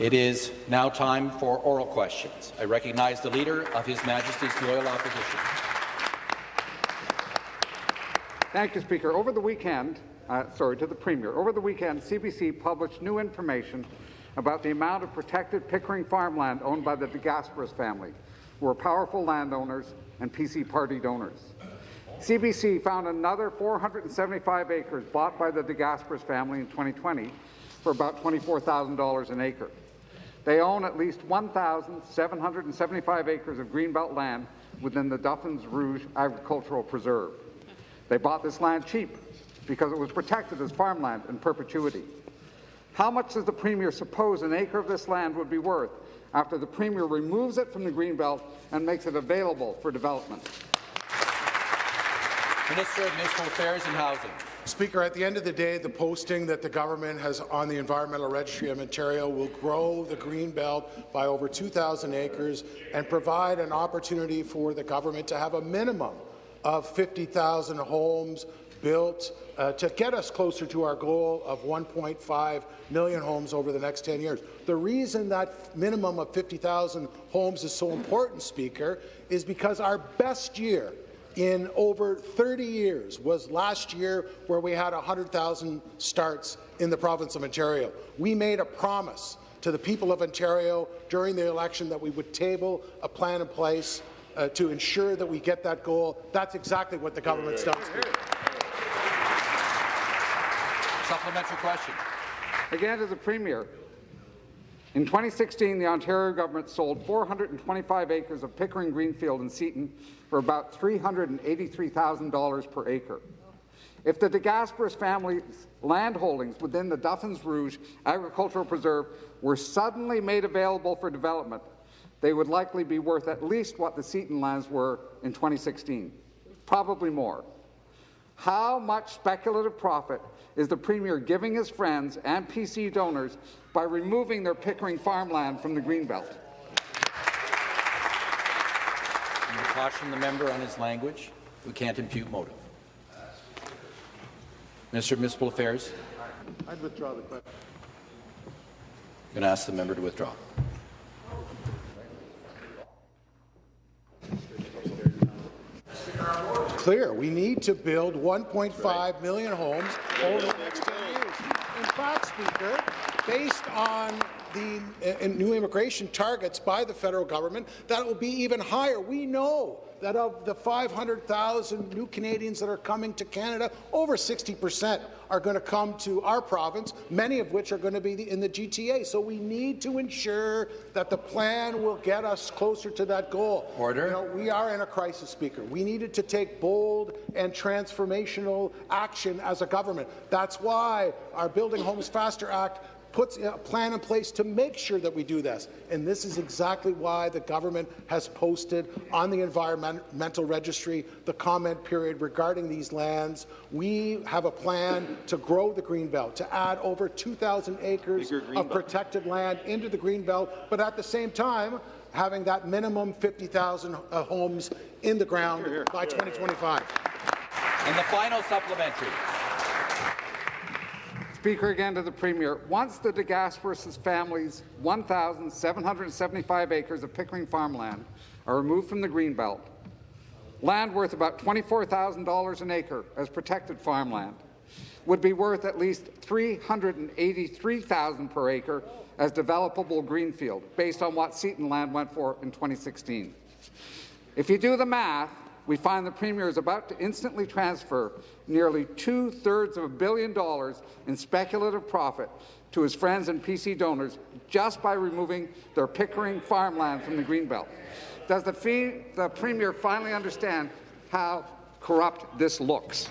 It is now time for oral questions. I recognize the Leader of His Majesty's Loyal Opposition. Thank you, Speaker. Over the weekend, uh, sorry, to the Premier, over the weekend, CBC published new information about the amount of protected Pickering farmland owned by the De Gasperis family, who are powerful landowners and PC party donors. CBC found another 475 acres bought by the De Gasperis family in 2020 for about $24,000 an acre. They own at least 1,775 acres of greenbelt land within the Duffins Rouge Agricultural Preserve. They bought this land cheap because it was protected as farmland in perpetuity. How much does the Premier suppose an acre of this land would be worth after the Premier removes it from the Greenbelt and makes it available for development? Minister of Municipal Affairs and Housing. Speaker, at the end of the day, the posting that the government has on the Environmental Registry of Ontario will grow the green belt by over 2,000 acres and provide an opportunity for the government to have a minimum of 50,000 homes built uh, to get us closer to our goal of 1.5 million homes over the next 10 years. The reason that minimum of 50,000 homes is so important, Speaker, is because our best year in over 30 years was last year where we had 100,000 starts in the province of Ontario. We made a promise to the people of Ontario during the election that we would table a plan in place uh, to ensure that we get that goal. That's exactly what the government's done. Supplementary question. Again to the Premier. In 2016, the Ontario government sold 425 acres of Pickering Greenfield in Seaton for about $383,000 per acre. If the De Gasperis family's land holdings within the Duffins Rouge Agricultural Preserve were suddenly made available for development, they would likely be worth at least what the Seaton lands were in 2016, probably more. How much speculative profit is the Premier giving his friends and PC donors by removing their Pickering farmland from the Greenbelt? I caution the member on his language. We can't impute motive. Minister of Municipal Affairs. I'd withdraw the question. I'm going to ask the member to withdraw. Clear. We need to build 1.5 million homes over the next 10 years. In fact, Speaker, based on the uh, new immigration targets by the federal government, that will be even higher. We know that of the 500,000 new Canadians that are coming to Canada, over 60 percent are going to come to our province, many of which are going to be in the GTA. So we need to ensure that the plan will get us closer to that goal. Order. You know, we are in a crisis, Speaker. We needed to take bold and transformational action as a government. That's why our Building Homes Faster Act puts a plan in place to make sure that we do this. And this is exactly why the government has posted on the environmental registry the comment period regarding these lands. We have a plan to grow the Greenbelt, to add over 2,000 acres of protected land into the Greenbelt, but at the same time, having that minimum 50,000 uh, homes in the ground here, here. by 2025. And the final supplementary. Speaker, again to the Premier. Once the De Gasperis family's 1,775 acres of Pickering farmland are removed from the Greenbelt, land worth about $24,000 an acre as protected farmland would be worth at least $383,000 per acre as developable greenfield, based on what Seaton land went for in 2016. If you do the math, we find the Premier is about to instantly transfer nearly two-thirds of a billion dollars in speculative profit to his friends and PC donors just by removing their Pickering farmland from the Greenbelt. Does the, fee, the Premier finally understand how corrupt this looks?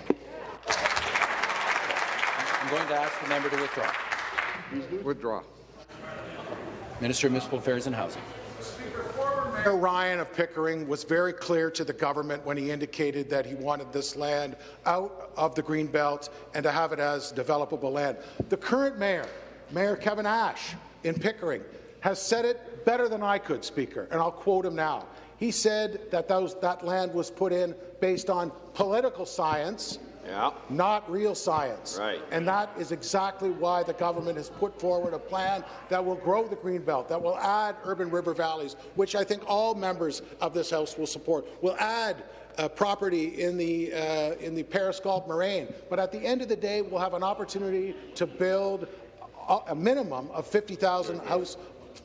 I'm going to ask the member to withdraw. Withdraw. Minister of Municipal Affairs and Housing. Mayor Ryan of Pickering was very clear to the government when he indicated that he wanted this land out of the green belt and to have it as developable land. The current mayor, Mayor Kevin Ashe in Pickering, has said it better than I could, Speaker, and I'll quote him now. He said that those, that land was put in based on political science Yeah. not real science. Right. And that is exactly why the government has put forward a plan that will grow the green belt, that will add urban river valleys, which I think all members of this House will support, will add uh, property in the, uh, in the Paris Galt Moraine. But at the end of the day, we'll have an opportunity to build a, a minimum of 50,000 house,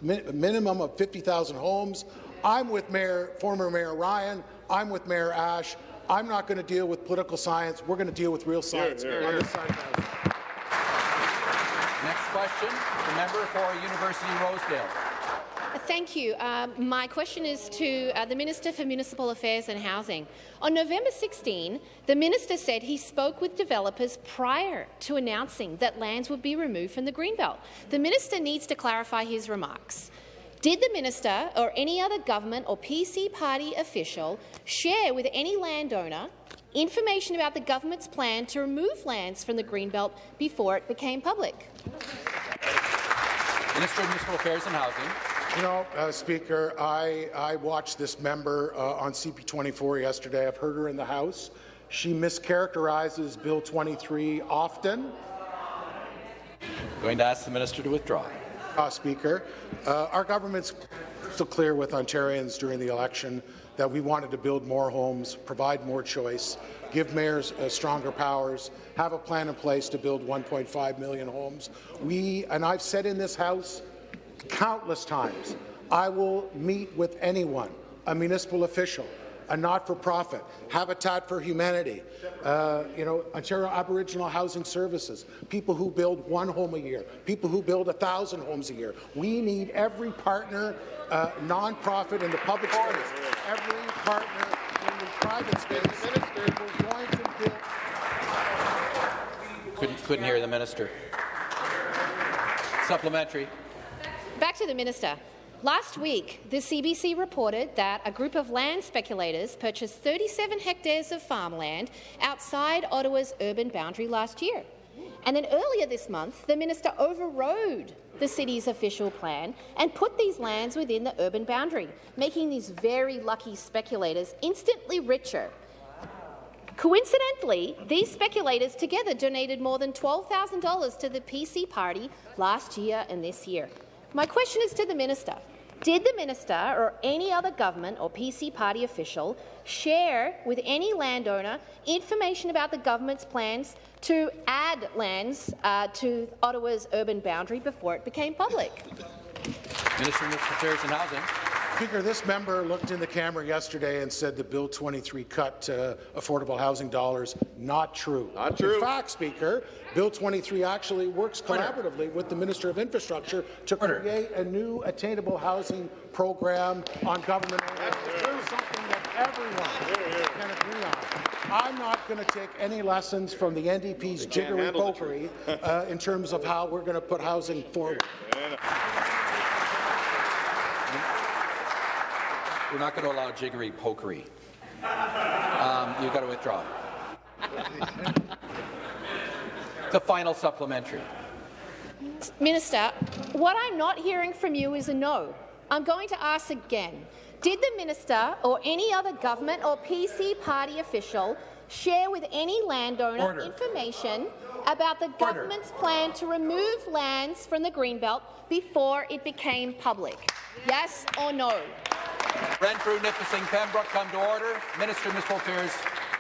mi minimum of 50,000 homes. I'm with Mayor, former Mayor Ryan. I'm with Mayor Ashe. I'm not going to deal with political science. We're going to deal with real science here, on here. side of. Next question, the member for University Rosedale. Thank you. Um, my question is to uh, the Minister for Municipal Affairs and Housing. On November 16, the minister said he spoke with developers prior to announcing that lands would be removed from the Greenbelt. The minister needs to clarify his remarks. Did the minister or any other government or PC party official share with any landowner information about the government's plan to remove lands from the Greenbelt before it became public? Minister of Municipal Affairs and Housing. You know, uh, Speaker, I, I watched this member uh, on CP24 yesterday. I've heard her in the House. She mischaracterizes Bill 23 often. Going to ask the minister to withdraw. Uh, Speaker, uh, our government's so clear with Ontarians during the election that we wanted to build more homes, provide more choice, give mayors uh, stronger powers, have a plan in place to build 1.5 million homes. We, and I've said in this House countless times, I will meet with anyone, a municipal official, a not-for-profit, Habitat for Humanity, uh, you know, Ontario Aboriginal Housing Services, people who build one home a year, people who build a thousand homes a year. We need every partner, uh, non-profit in the public space, every partner in the private space. We're going to build Couldn't, couldn't hear the minister. Supplementary. Back to the minister. Last week, the CBC reported that a group of land speculators purchased 37 hectares of farmland outside Ottawa's urban boundary last year. And then earlier this month, the minister overrode the city's official plan and put these lands within the urban boundary, making these very lucky speculators instantly richer Coincidentally, these speculators together donated more than $12,000 to the PC party last year and this year. My question is to the minister. Did the minister or any other government or PC party official share with any landowner information about the government's plans to add lands uh, to Ottawa's urban boundary before it became public? Minister of Affairs and Housing. Speaker, this member looked in the camera yesterday and said the Bill 23 cut uh, affordable housing dollars. Not true. Not true. In fact, Speaker, Bill 23 actually works collaboratively with the Minister of Infrastructure to Order. create a new attainable housing program on government. Something that everyone can agree on. I'm not going to take any lessons from the NDP's jiggery pokery uh, in terms of how we're going to put housing forward. We're not going to allow jiggery pokery. Um, you've got to withdraw. the final supplementary. Minister, what I'm not hearing from you is a no. I'm going to ask again. Did the minister or any other government or PC party official share with any landowner Order. information about the government's plan to remove lands from the Greenbelt before it became public? Yes or no? Renfrew, Nipissing, Pembroke, come to order. Minister of Municipal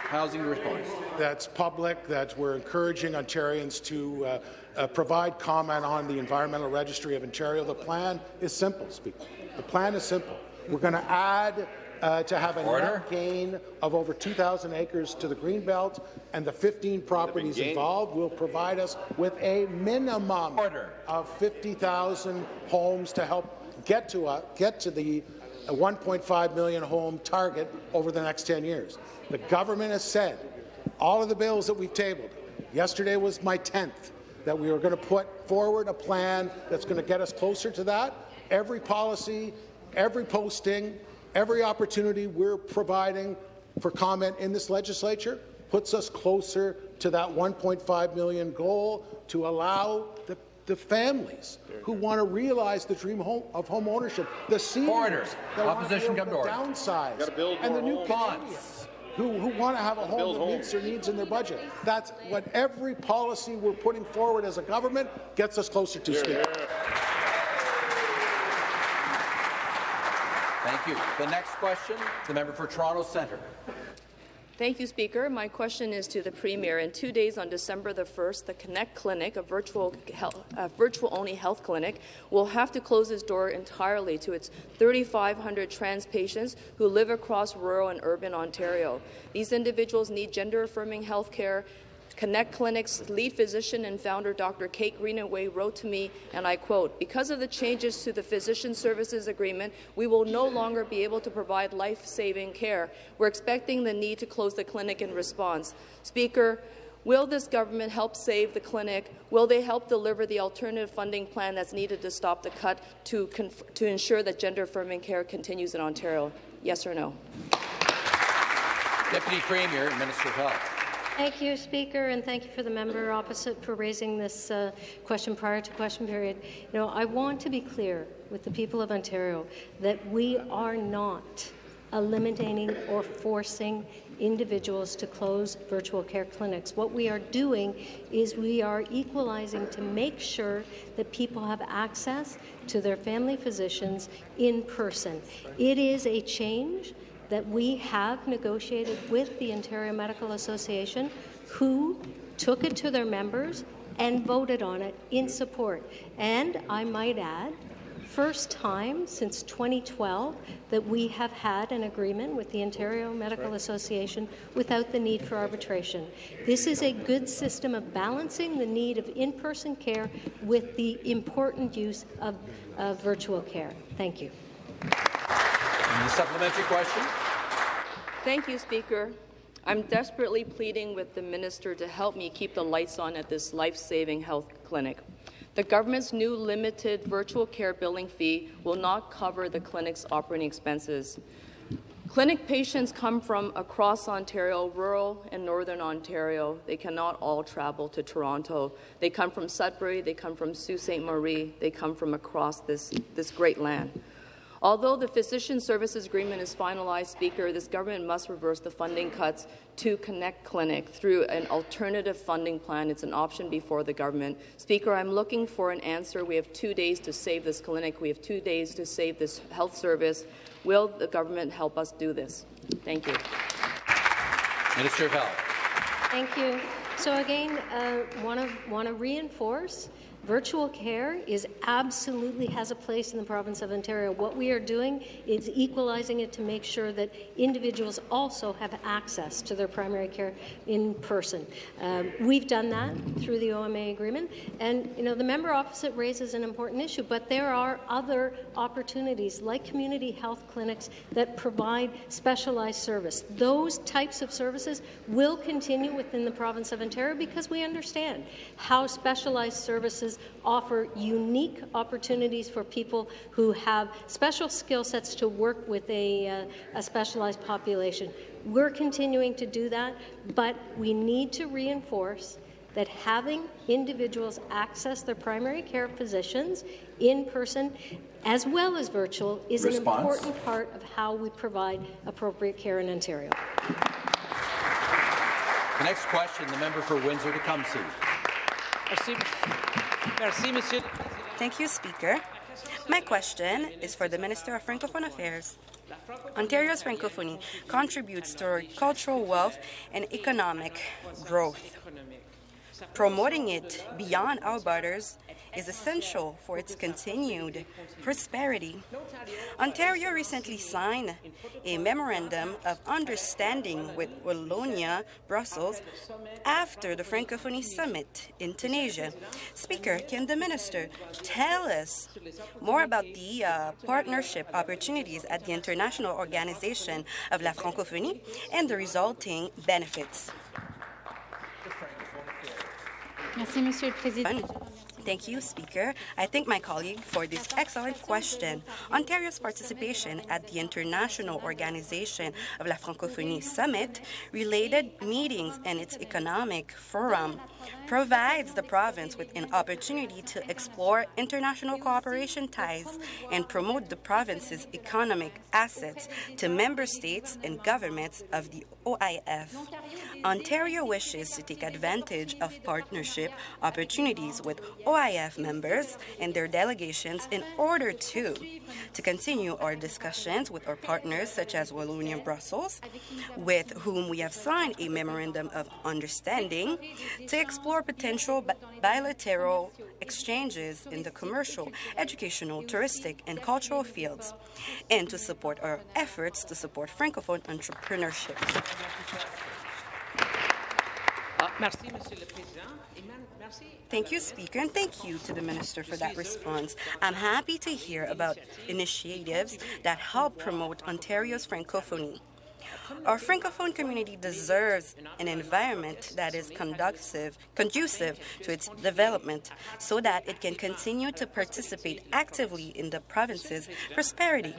Housing response. that's public, that we're encouraging Ontarians to uh, uh, provide comment on the Environmental Registry of Ontario. The plan is simple, Speaker. The plan is simple. We're going to add uh, to have a Order. net gain of over 2,000 acres to the Greenbelt, and the 15 properties involved will provide us with a minimum Order. of 50,000 homes to help get to, uh, get to the uh, 1.5 million home target over the next 10 years. The government has said all of the bills that we've tabled, yesterday was my 10th, that we were going to put forward a plan that's going to get us closer to that. Every policy, every posting, every opportunity we're providing for comment in this legislature puts us closer to that 1.5 million goal to allow the, the families who want to realize the dream home, of home ownership, the seniors Order. that want Opposition to come to order. downsize, build and the new homes. Canadians. Who, who want to have a home that meets their needs in their budget. That's what every policy we're putting forward as a government gets us closer to, Speaker. Thank you. The next question, the member for Toronto Centre. Thank you, Speaker. My question is to the Premier. In two days on December the 1st, the Connect Clinic, a virtual, a virtual-only health clinic, will have to close its door entirely to its 3,500 trans patients who live across rural and urban Ontario. These individuals need gender-affirming health care Connect Clinic's lead physician and founder, Dr. Kate Greenaway, wrote to me, and I quote, Because of the changes to the Physician Services Agreement, we will no longer be able to provide life-saving care. We're expecting the need to close the clinic in response. Speaker, Will this government help save the clinic? Will they help deliver the alternative funding plan that's needed to stop the cut to, to ensure that gender-affirming care continues in Ontario? Yes or no? Deputy Premier Minister of Health. Thank you, Speaker, and thank you for the member opposite for raising this uh, question prior to question period. You know, I want to be clear with the people of Ontario that we are not eliminating or forcing individuals to close virtual care clinics. What we are doing is we are equalizing to make sure that people have access to their family physicians in person. It is a change that we have negotiated with the Ontario Medical Association, who took it to their members and voted on it in support. And I might add, first time since 2012 that we have had an agreement with the Ontario Medical Association without the need for arbitration. This is a good system of balancing the need of in-person care with the important use of, of virtual care. Thank you. Supplementary question. Thank you, Speaker. I'm desperately pleading with the minister to help me keep the lights on at this life-saving health clinic. The government's new limited virtual care billing fee will not cover the clinic's operating expenses. Clinic patients come from across Ontario, rural and northern Ontario. They cannot all travel to Toronto. They come from Sudbury, they come from Sault Ste. Marie, they come from across this, this great land. Although the Physician Services Agreement is finalized, Speaker, this government must reverse the funding cuts to Connect Clinic through an alternative funding plan. It's an option before the government. Speaker, I'm looking for an answer. We have two days to save this clinic. We have two days to save this health service. Will the government help us do this? Thank you. Minister of Health. Thank you. So again, uh, want to want to reinforce Virtual care is absolutely has a place in the province of Ontario. What we are doing is equalizing it to make sure that individuals also have access to their primary care in person. Um, we've done that through the OMA agreement, and you know the member opposite raises an important issue. But there are other opportunities, like community health clinics, that provide specialized service. Those types of services will continue within the province of Ontario because we understand how specialized services offer unique opportunities for people who have special skill sets to work with a, uh, a specialized population. We're continuing to do that, but we need to reinforce that having individuals access their primary care physicians in person as well as virtual is Response. an important part of how we provide appropriate care in Ontario. The next question, the member for Windsor-Tecumseh. Thank you, Speaker. My question is for the Minister of Francophone Affairs. Ontario's Francophonie contributes to our cultural wealth and economic growth. Promoting it beyond our borders is essential for its continued prosperity. Ontario recently signed a memorandum of understanding with Wallonia, Brussels, after the Francophonie Summit in Tunisia. Speaker, can the minister tell us more about the uh, partnership opportunities at the International Organization of la Francophonie and the resulting benefits? Merci, Monsieur le Président. Thank you, Speaker. I thank my colleague for this excellent question. Ontario's participation at the International Organization of la Francophonie Summit, related meetings, and its economic forum provides the province with an opportunity to explore international cooperation ties and promote the province's economic assets to member states and governments of the OIF. Ontario wishes to take advantage of partnership opportunities with OIF members and their delegations in order to to continue our discussions with our partners such as Wallonia Brussels, with whom we have signed a memorandum of understanding to explore potential bi- bilateral exchanges in the commercial, educational, touristic, and cultural fields, and to support our efforts to support Francophone entrepreneurship. Thank you, Speaker, and thank you to the Minister for that response. I'm happy to hear about initiatives that help promote Ontario's Francophonie. Our Francophone community deserves an environment that is conducive, conducive to its development so that it can continue to participate actively in the province's prosperity.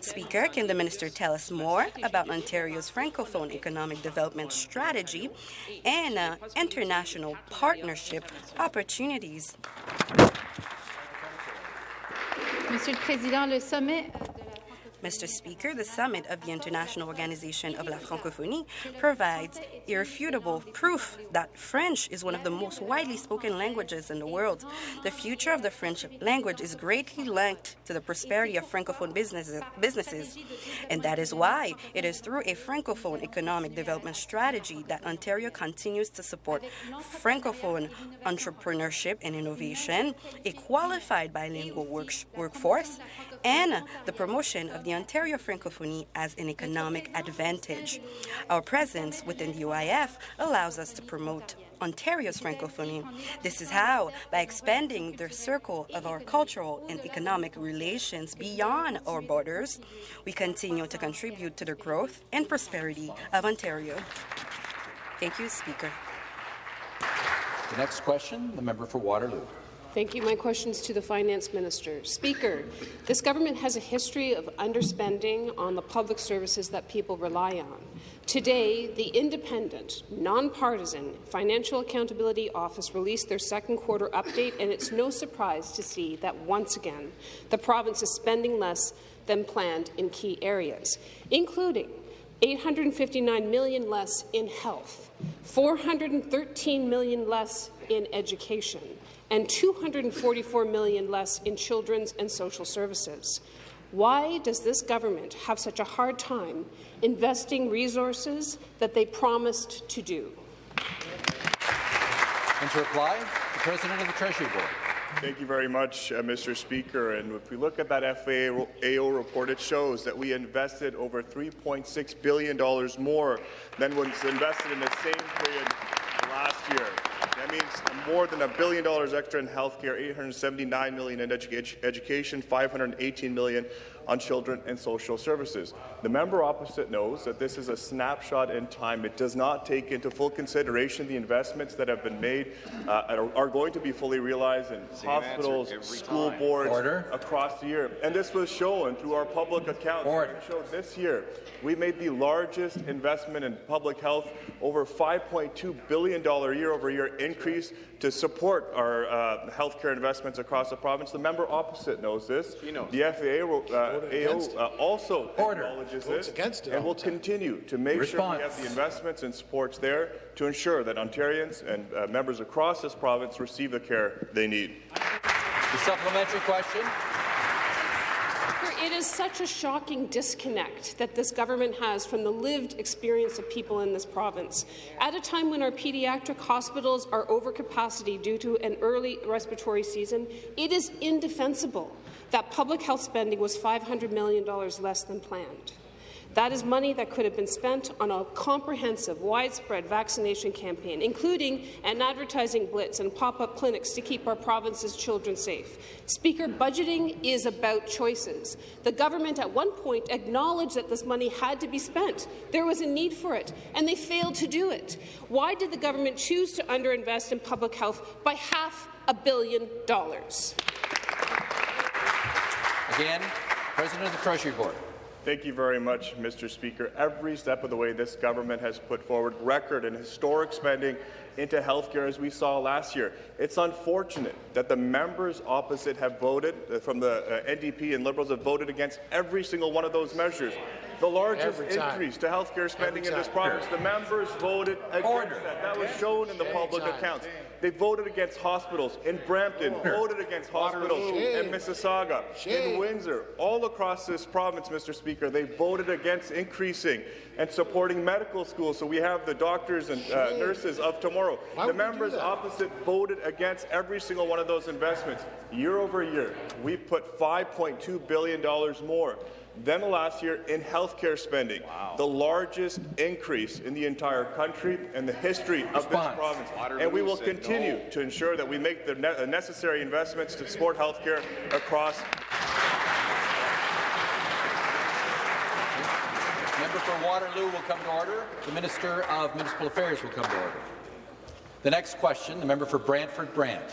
Speaker, can the Minister tell us more about Ontario's Francophone economic development strategy and uh, international partnership opportunities? Monsieur le Président, le sommet Mr. Speaker, the summit of the International Organization of la Francophonie provides irrefutable proof that French is one of the most widely spoken languages in the world. The future of the French language is greatly linked to the prosperity of Francophone businesses, businesses, and that is why it is through a Francophone economic development strategy that Ontario continues to support Francophone entrepreneurship and innovation, a qualified bilingual work- workforce, and the promotion of the Ontario Francophonie as an economic advantage. Our presence within the UIF allows us to promote Ontario's Francophonie. This is how, by expanding the circle of our cultural and economic relations beyond our borders, we continue to contribute to the growth and prosperity of Ontario. Thank you, Speaker. The next question, the member for Waterloo. Thank you. My question is to the Finance Minister. Speaker, this government has a history of underspending on the public services that people rely on. Today, the independent, nonpartisan Financial Accountability Office released their second quarter update, and it's no surprise to see that once again the province is spending less than planned in key areas, including 859 million less in health, 413 million less in education, and 244 million less in children's and social services. Why does this government have such a hard time investing resources that they promised to do? And to reply, the President of the Treasury Board. Thank you very much, uh, Mr. Speaker. And if we look at that FAO report, it shows that we invested over $3.6 billion more than was invested in the same period last year. Means more than a billion dollars extra in healthcare, 879 million in edu education, 518 million on children and social services. The member opposite knows that this is a snapshot in time. It does not take into full consideration the investments that have been made uh, are, are, going to be fully realized in Same hospitals, school time. boards Order. across the year. And this was shown through our public accounts. Order. Showed this year we made the largest investment in public health, over $5.2 billion year-over-year increase to support our uh, healthcare investments across the province. The member opposite knows this. Knows. The FAA uh, AO uh, also Order. acknowledges Votes this against it and will all the time. continue to make Response. sure we have the investments and supports there to ensure that Ontarians and uh, members across this province receive the care they need. The supplementary question. It is such a shocking disconnect that this government has from the lived experience of people in this province. At a time when our pediatric hospitals are over capacity due to an early respiratory season, it is indefensible that public health spending was $500 million less than planned. That is money that could have been spent on a comprehensive, widespread vaccination campaign, including an advertising blitz and pop-up clinics to keep our province's children safe. Speaker, budgeting is about choices. The government at one point acknowledged that this money had to be spent. There was a need for it, and they failed to do it. Why did the government choose to underinvest in public health by half a billion dollars. Again, President of the Treasury Board. Thank you very much, Mr. Speaker. Every step of the way, this government has put forward record and historic spending into healthcare, as we saw last year. It's unfortunate that the members opposite have voted, uh, from the uh, NDP and Liberals have voted against every single one of those measures. The largest increase to healthcare spending in this province, the members voted against Order. that. That was shown in the public accounts. They voted against hospitals in Brampton, voted against hospitals in Mississauga, in Windsor, all across this province, Mr. Speaker. They voted against increasing and supporting medical schools so we have the doctors and uh, nurses of tomorrow. Why the would we do members opposite voted against every single one of those investments. Year over year, we put $5.2 billion more than last year in healthcare spending, the largest increase in the entire country and the history of this Response. province. and we will continue to ensure that we make the ne- necessary investments to support healthcare across Member for Waterloo will come to order. The Minister of Municipal Affairs will come to order. The next question, the member for Brantford Brant.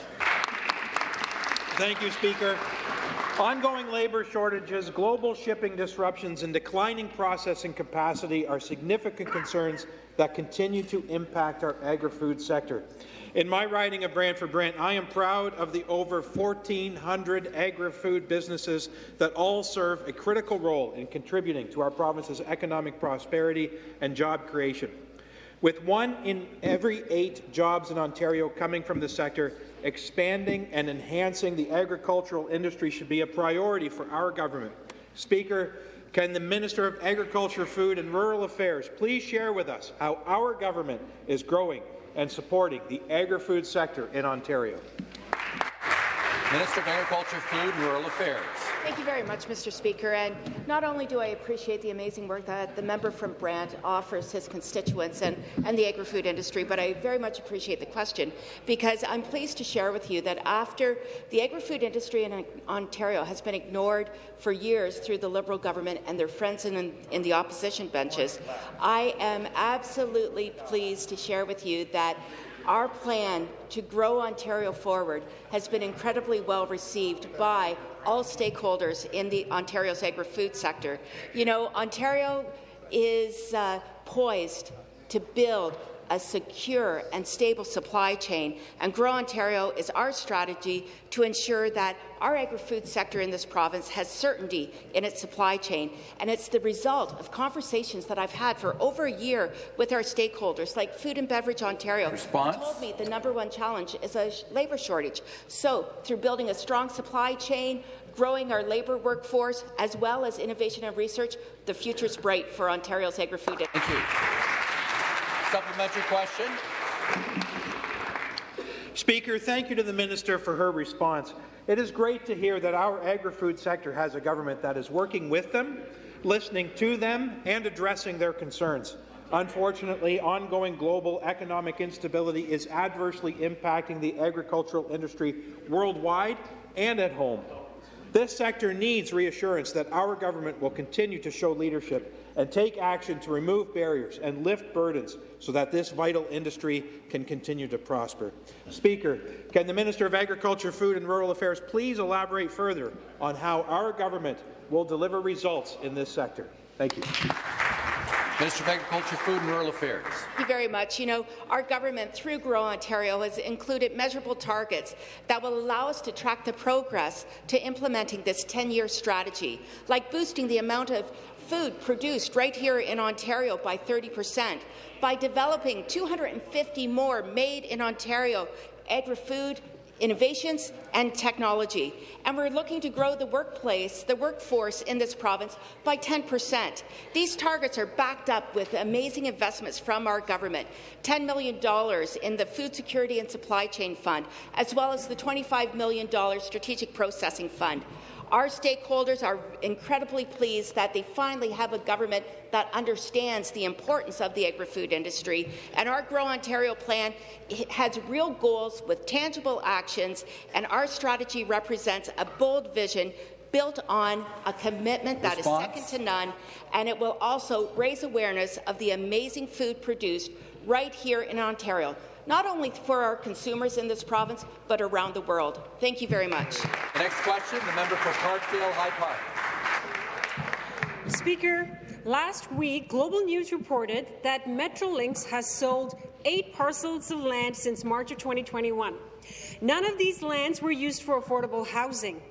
Thank you, Speaker. Ongoing labour shortages, global shipping disruptions, and declining processing capacity are significant concerns that continue to impact our agri-food sector. In my riding of Brantford Brant, I am proud of the over 1,400 agri-food businesses that all serve a critical role in contributing to our province's economic prosperity and job creation. With one in every eight jobs in Ontario coming from the sector, expanding and enhancing the agricultural industry should be a priority for our government. Speaker, can the Minister of Agriculture, Food and Rural Affairs please share with us how our government is growing and supporting the agri-food sector in Ontario? Minister of Agriculture, Food and Rural Affairs. Thank you very much, Mr. Speaker. And not only do I appreciate the amazing work that the member from Brant offers his constituents and, and the agri-food industry, but I very much appreciate the question because I'm pleased to share with you that after the agri-food industry in Ontario has been ignored for years through the Liberal government and their friends in, in the opposition benches, I am absolutely pleased to share with you that our plan to grow Ontario forward has been incredibly well received by all stakeholders in the Ontario's agri-food sector. You know, Ontario is uh, poised to build a secure and stable supply chain, and Grow Ontario is our strategy to ensure that our agri-food sector in this province has certainty in its supply chain. And it's the result of conversations that I've had for over a year with our stakeholders, like Food and Beverage Ontario, Response? who told me the number one challenge is a labour shortage. So, through building a strong supply chain, growing our labour workforce, as well as innovation and research, the future is bright for Ontario's agri-food industry. Supplementary question. Speaker, thank you to the Minister for her response. It is great to hear that our agri-food sector has a government that is working with them, listening to them, and addressing their concerns. Unfortunately, ongoing global economic instability is adversely impacting the agricultural industry worldwide and at home. This sector needs reassurance that our government will continue to show leadership and take action to remove barriers and lift burdens so that this vital industry can continue to prosper. Speaker, can the Minister of Agriculture, Food and Rural Affairs please elaborate further on how our government will deliver results in this sector? Thank you. Minister of Agriculture, Food and Rural Affairs. Thank you very much. You know, our government, through Grow Ontario, has included measurable targets that will allow us to track the progress to implementing this 10-year strategy, like boosting the amount of food produced right here in Ontario by 30 percent, by developing 250 more made in Ontario agri-food innovations and technology. And we're looking to grow the workplace, the workforce in this province by 10%. These targets are backed up with amazing investments from our government, $10 million in the Food Security and Supply Chain Fund, as well as the $25 million Strategic Processing Fund. Our stakeholders are incredibly pleased that they finally have a government that understands the importance of the agri-food industry, and our Grow Ontario plan has real goals with tangible actions, and our strategy represents a bold vision built on a commitment that Response? is second to none, and it will also raise awareness of the amazing food produced right here in Ontario. Not only for our consumers in this province, but around the world. Thank you very much. The next question, the member for Parkdale High Park. Speaker, last week, Global News reported that Metrolinx has sold eight parcels of land since March of 2021. None of these lands were used for affordable housing.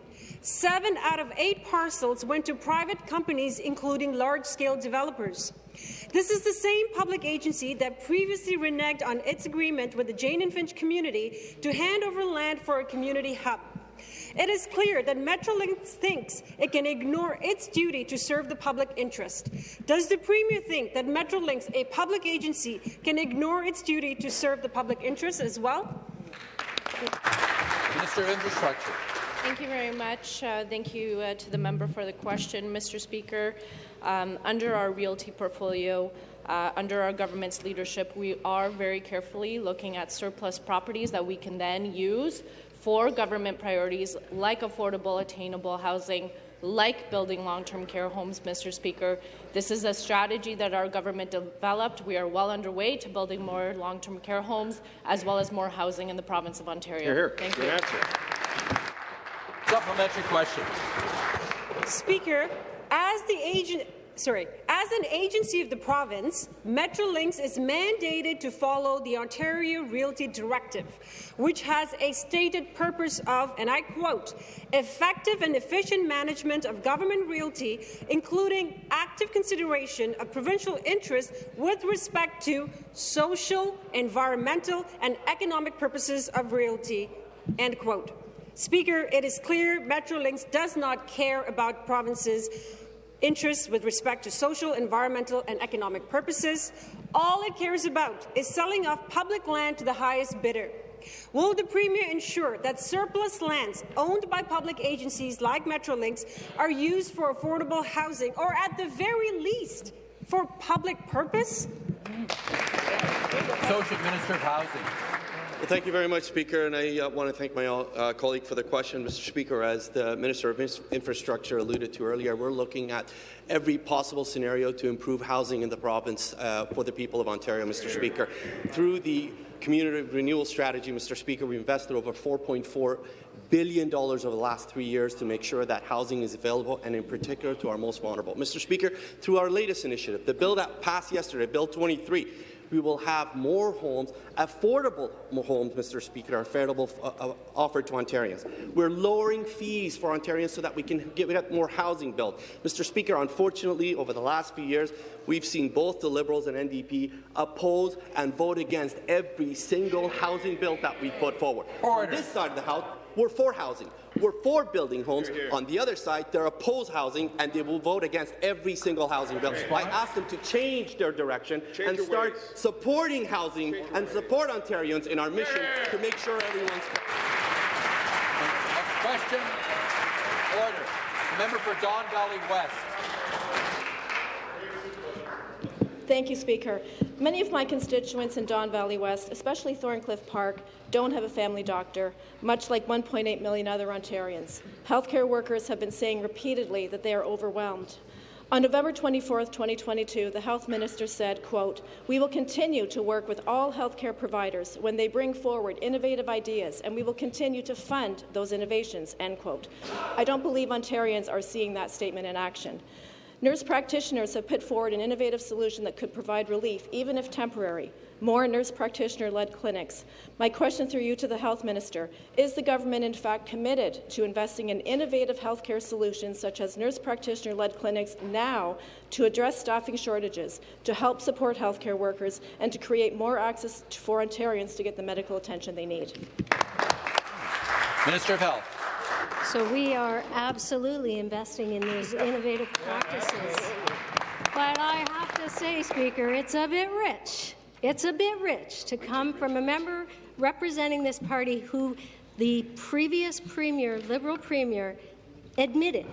Seven out of eight parcels went to private companies, including large-scale developers. This is the same public agency that previously reneged on its agreement with the Jane and Finch community to hand over land for a community hub. It is clear that Metrolinx thinks it can ignore its duty to serve the public interest. Does the Premier think that Metrolinx, a public agency, can ignore its duty to serve the public interest as well? Minister of Infrastructure. Thank you very much. Uh, thank you uh, to the member for the question, Mr. Speaker. Um, under our realty portfolio, uh, under our government's leadership, we are very carefully looking at surplus properties that we can then use for government priorities like affordable, attainable housing, like building long-term care homes, Mr. Speaker. This is a strategy that our government developed. We are well underway to building more long-term care homes as well as more housing in the province of Ontario. Here, here. Thank Good you. answer. Supplementary question. Speaker, as the agent sorry, as an agency of the province, Metrolinx is mandated to follow the Ontario Realty Directive, which has a stated purpose of, and I quote, effective and efficient management of government realty, including active consideration of provincial interests with respect to social, environmental, and economic purposes of realty, end quote. Speaker, it is clear Metrolinx does not care about provinces' interests with respect to social, environmental and economic purposes. All it cares about is selling off public land to the highest bidder. Will the Premier ensure that surplus lands owned by public agencies like Metrolinx are used for affordable housing, or at the very least, for public purpose? Associate Minister of Housing. Well, thank you very much, Speaker, and I uh, want to thank my uh, colleague for the question. Mr. Speaker, as the Minister of Infrastructure alluded to earlier, we're looking at every possible scenario to improve housing in the province uh, for the people of Ontario, Mr. Speaker. Through the community renewal strategy, Mr. Speaker, we invested over $4.4 billion over the last three years to make sure that housing is available, and in particular to our most vulnerable. Mr. Speaker, through our latest initiative, the bill that passed yesterday, Bill 23, we will have more homes, affordable homes, Mr. Speaker, affordable uh, uh, offered to Ontarians. We're lowering fees for Ontarians so that we can get, get more housing built. Mr. Speaker, unfortunately, over the last few years, we've seen both the Liberals and NDP oppose and vote against every single housing bill that we put forward. Order. On this side of the House, we're for housing. We're for building homes. Here, here. On the other side, they're opposed housing, and they will vote against every single housing bill. I ask them to change their direction change and start ways. supporting housing change and support Ontarians in our mission yeah. to make sure everyone's. Next question. Order. The member for Don Valley West. Thank you, Speaker. Many of my constituents in Don Valley West, especially Thorncliffe Park, don't have a family doctor, much like 1.8 million other Ontarians. Healthcare workers have been saying repeatedly that they are overwhelmed. On November 24, 2022, the Health Minister said, quote, We will continue to work with all healthcare providers when they bring forward innovative ideas, and we will continue to fund those innovations, end quote. I don't believe Ontarians are seeing that statement in action. Nurse practitioners have put forward an innovative solution that could provide relief, even if temporary. More nurse practitioner-led clinics. My question through you to the Health Minister, is the government in fact committed to investing in innovative healthcare solutions such as nurse practitioner-led clinics now to address staffing shortages, to help support healthcare workers, and to create more access for Ontarians to get the medical attention they need? Minister of Health. So we are absolutely investing in these innovative practices. But I have to say, Speaker, it's a bit rich. It's a bit rich to come from a member representing this party who the previous premier, Liberal premier, admitted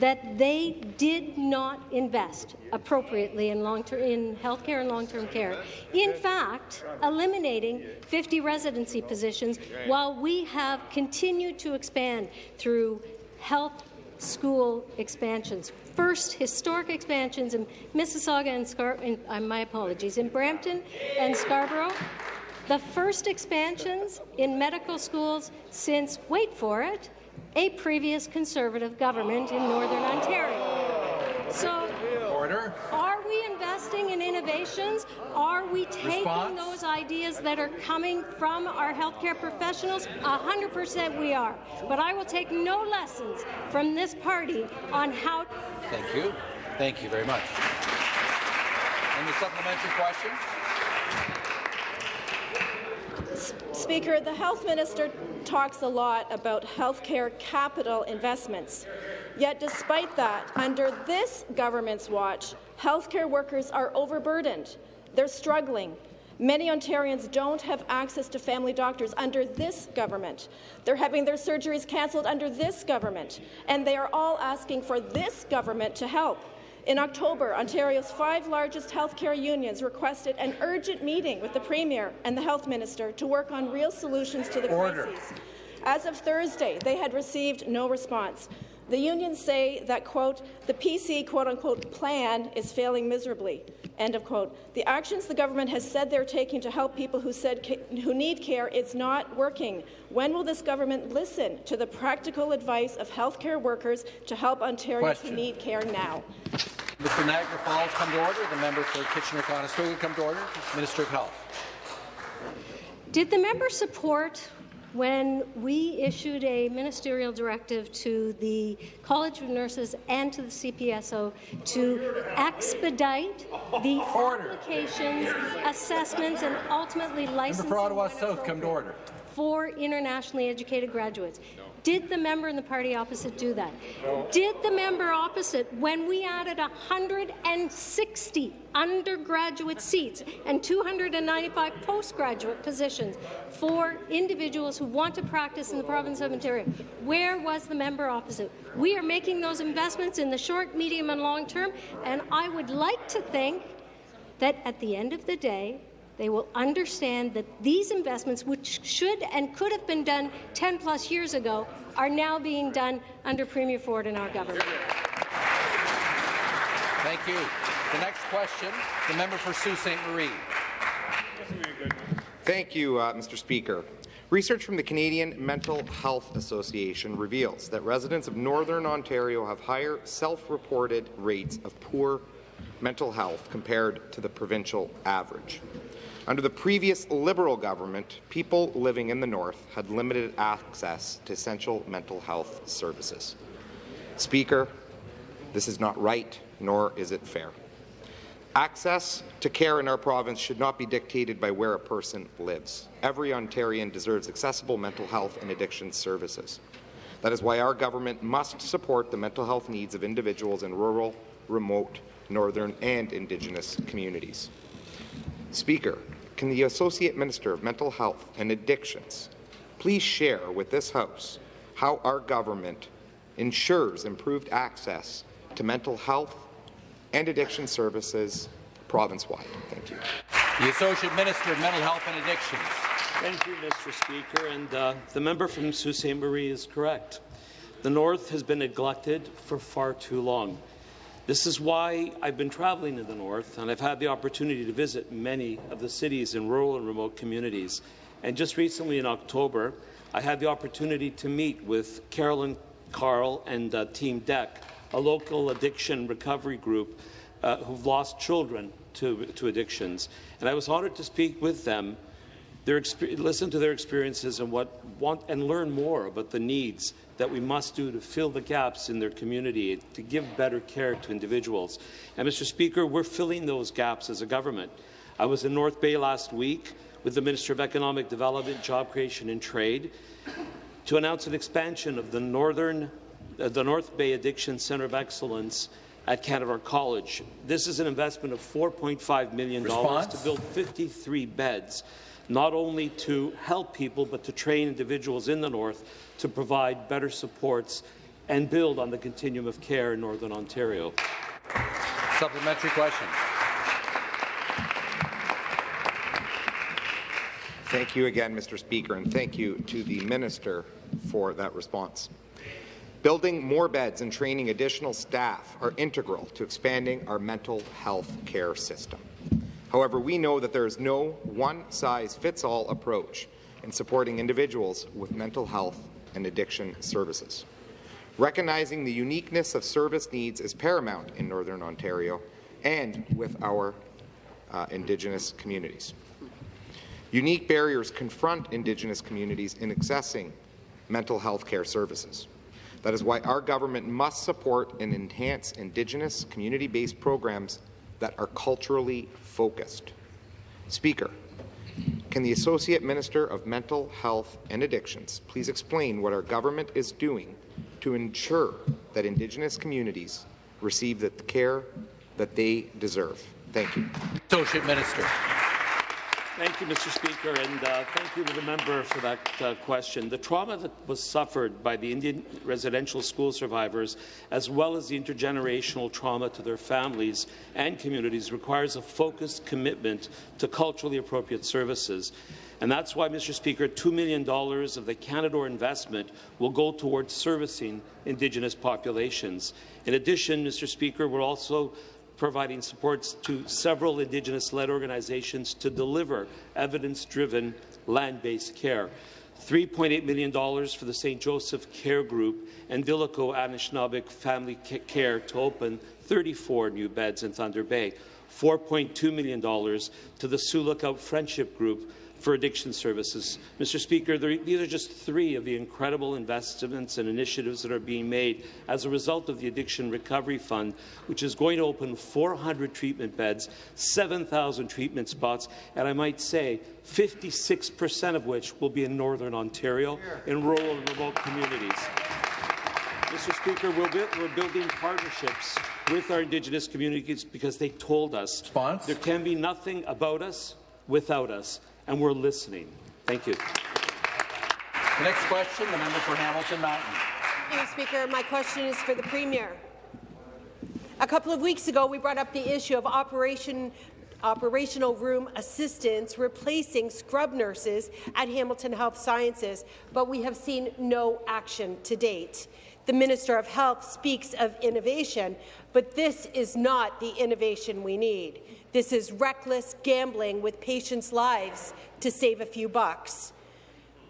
that they did not invest appropriately in long-term in healthcare and long-term care. In fact, eliminating 50 residency positions while we have continued to expand through health school expansions. First, historic expansions in Mississauga and Scar uh, my apologies, in Brampton and Scarborough, the first expansions in medical schools since, wait for it, a previous Conservative government in Northern Ontario. So, Order. are we investing in innovations? Are we taking Response? those ideas that are coming from our healthcare professionals? Hundred percent we are. But I will take no lessons from this party on how Thank you. Thank you very much. Any supplementary question? Speaker, the health minister talks a lot about healthcare capital investments. Yet despite that, under this government's watch, healthcare workers are overburdened. They're struggling. Many Ontarians don't have access to family doctors under this government. They're having their surgeries cancelled under this government, and they are all asking for this government to help. In October, Ontario's five largest healthcare unions requested an urgent meeting with the Premier and the Health Minister to work on real solutions to the Order. crises. As of Thursday, they had received no response. The unions say that, quote, the PC, quote-unquote, plan is failing miserably, end of quote. The actions the government has said they're taking to help people who, said ca- who need care is not working. When will this government listen to the practical advice of healthcare workers to help Ontarians Question. who need care now? Mr. Niagara Falls, come to order. The member for Kitchener-Conestoga, come to order. Minister of Health. Did the member support when we issued a ministerial directive to the College of Nurses and to the CPSO to expedite the applications, assessments, and ultimately Member licensing for Ottawa South, come to order. for internationally educated graduates. Did the member in the party opposite do that? Did the member opposite, when we added 160 undergraduate seats and 295 postgraduate positions for individuals who want to practice in the province of Ontario, where was the member opposite? We are making those investments in the short, medium, and long term, and I would like to think that at the end of the day, they will understand that these investments, which should and could have been done 10 plus years ago, are now being done under Premier Ford and our government. Thank you. The next question, the member for Sault Ste. Marie. Thank you, uh, Mr. Speaker. Research from the Canadian Mental Health Association reveals that residents of Northern Ontario have higher self-reported rates of poor mental health compared to the provincial average. Under the previous Liberal government, people living in the North had limited access to essential mental health services. Speaker, this is not right, nor is it fair. Access to care in our province should not be dictated by where a person lives. Every Ontarian deserves accessible mental health and addiction services. That is why our government must support the mental health needs of individuals in rural, remote, northern and Indigenous communities. Speaker, can the Associate Minister of Mental Health and Addictions please share with this House how our government ensures improved access to mental health and addiction services province-wide? Thank you. The Associate Minister of Mental Health and Addictions. Thank you, Mr. Speaker. And uh, the member from Sault Ste. Marie is correct. The North has been neglected for far too long. This is why I've been traveling in the North, and I've had the opportunity to visit many of the cities in rural and remote communities. And just recently in October, I had the opportunity to meet with Carolyn Carl and uh, Team DEC, a local addiction recovery group uh, who've lost children to, to addictions. And I was honored to speak with them their listen to their experiences and what want and learn more about the needs that we must do to fill the gaps in their community to give better care to individuals. And Mr. Speaker, we're filling those gaps as a government. I was in North Bay last week with the Minister of Economic Development, Job Creation and Trade to announce an expansion of the Northern uh, the North Bay Addiction Centre of Excellence at Canadore College. This is an investment of $4.5 million Response? to build 53 beds not only to help people, but to train individuals in the North to provide better supports and build on the continuum of care in Northern Ontario. Supplementary question. Thank you again, Mr. Speaker, and thank you to the Minister for that response. Building more beds and training additional staff are integral to expanding our mental health care system. However, we know that there is no one-size-fits-all approach in supporting individuals with mental health and addiction services. Recognizing the uniqueness of service needs is paramount in Northern Ontario and with our uh, Indigenous communities. Unique barriers confront Indigenous communities in accessing mental health care services. That is why our government must support and enhance Indigenous community-based programs that are culturally focused. Speaker, can the Associate Minister of Mental Health and Addictions please explain what our government is doing to ensure that Indigenous communities receive the care that they deserve? Thank you. Associate Minister. Thank you, Mr. Speaker, and uh, thank you to the member for that uh, question. The trauma that was suffered by the Indian residential school survivors, as well as the intergenerational trauma to their families and communities, requires a focused commitment to culturally appropriate services. And that's why, Mr. Speaker, $2 million of the Canadore investment will go towards servicing Indigenous populations. In addition, Mr. Speaker, we're also providing supports to several Indigenous-led organizations to deliver evidence-driven land-based care. $3.8 million for the St. Joseph Care Group and Dilico Anishinaabeg Family Care to open 34 new beds in Thunder Bay. $4.2 million to the Sioux Lookout Friendship Group for addiction services. Mr. Speaker, there, these are just three of the incredible investments and initiatives that are being made as a result of the Addiction Recovery Fund, which is going to open 400 treatment beds, 7,000 treatment spots, and I might say 56% of which will be in Northern Ontario in rural and remote communities. Mr. Speaker, we're, building partnerships with our Indigenous communities because they told us there can be nothing about us without us and we're listening. Thank you. The next question, the member for Hamilton Mountain. Thank you, Speaker. My question is for the Premier. A couple of weeks ago, we brought up the issue of operation operational room assistants replacing scrub nurses at Hamilton Health Sciences, but we have seen no action to date. The Minister of Health speaks of innovation, but this is not the innovation we need. This is reckless gambling with patients' lives to save a few bucks.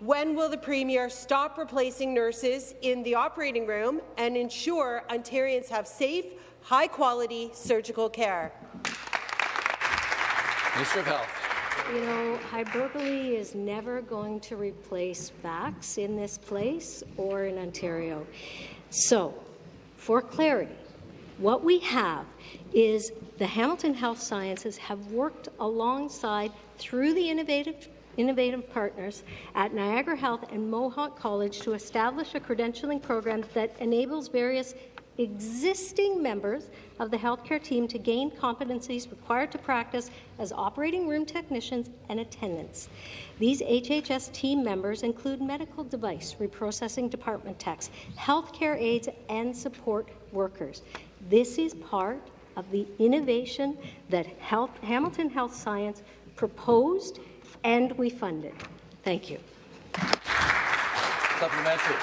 When will the Premier stop replacing nurses in the operating room and ensure Ontarians have safe, high-quality surgical care? Minister of Health. You know, hyperbole is never going to replace facts in this place or in Ontario. So, for clarity, what we have is the Hamilton Health Sciences have worked alongside through the innovative innovative partners at Niagara Health and Mohawk College to establish a credentialing program that enables various existing members of the healthcare team to gain competencies required to practice as operating room technicians and attendants. These HHS team members include medical device reprocessing department techs, healthcare aides, and support workers. This is part of the innovation that Health, Hamilton Health Science proposed and we funded. Thank you. Supplementary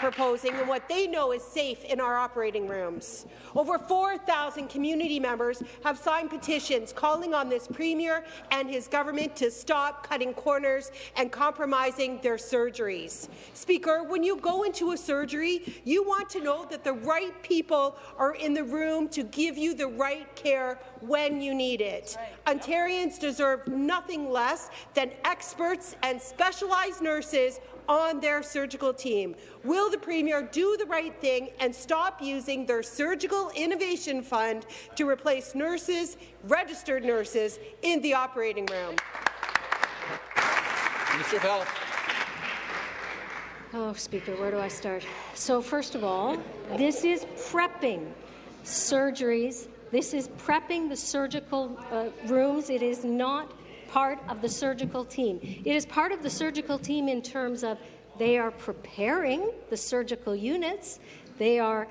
proposing and what they know is safe in our operating rooms. Over 4,000 community members have signed petitions calling on this Premier and his government to stop cutting corners and compromising their surgeries. Speaker, when you go into a surgery, you want to know that the right people are in the room to give you the right care when you need it. Ontarians deserve nothing less than experts and specialized nurses on their surgical team. Will the Premier do the right thing and stop using their Surgical Innovation Fund to replace nurses, registered nurses, in the operating room? Minister of Health. Oh, Speaker, where do I start? So, first of all, this is prepping surgeries. This is prepping the surgical uh, rooms. It is not part of the surgical team. It is part of the surgical team in terms of they are preparing the surgical units, they are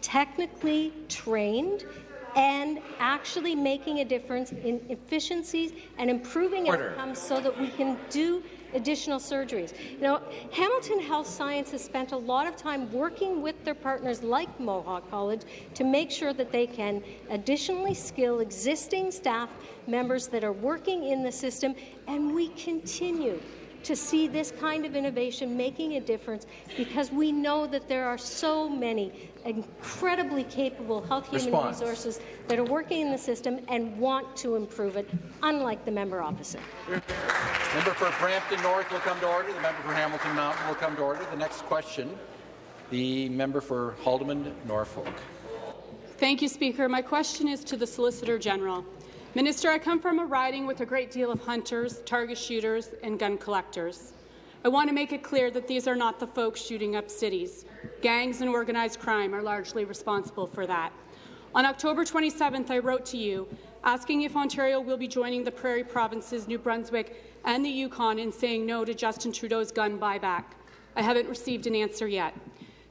technically trained and actually making a difference in efficiencies and improving Order. outcomes so that we can do additional surgeries. You know, Hamilton Health Science has spent a lot of time working with their partners like Mohawk College to make sure that they can additionally skill existing staff members that are working in the system, and we continue to see this kind of innovation making a difference because we know that there are so many incredibly capable health human Response. resources that are working in the system and want to improve it, unlike the member opposite. Member for Brampton North will come to order. The member for Hamilton Mountain will come to order. The next question, the member for Haldimand Norfolk. Thank you, Speaker. My question is to the Solicitor General. Minister, I come from a riding with a great deal of hunters, target shooters, and gun collectors. I want to make it clear that these are not the folks shooting up cities. Gangs and organized crime are largely responsible for that. On October 27th, I wrote to you asking if Ontario will be joining the Prairie Provinces, New Brunswick, and the Yukon in saying no to Justin Trudeau's gun buyback. I haven't received an answer yet.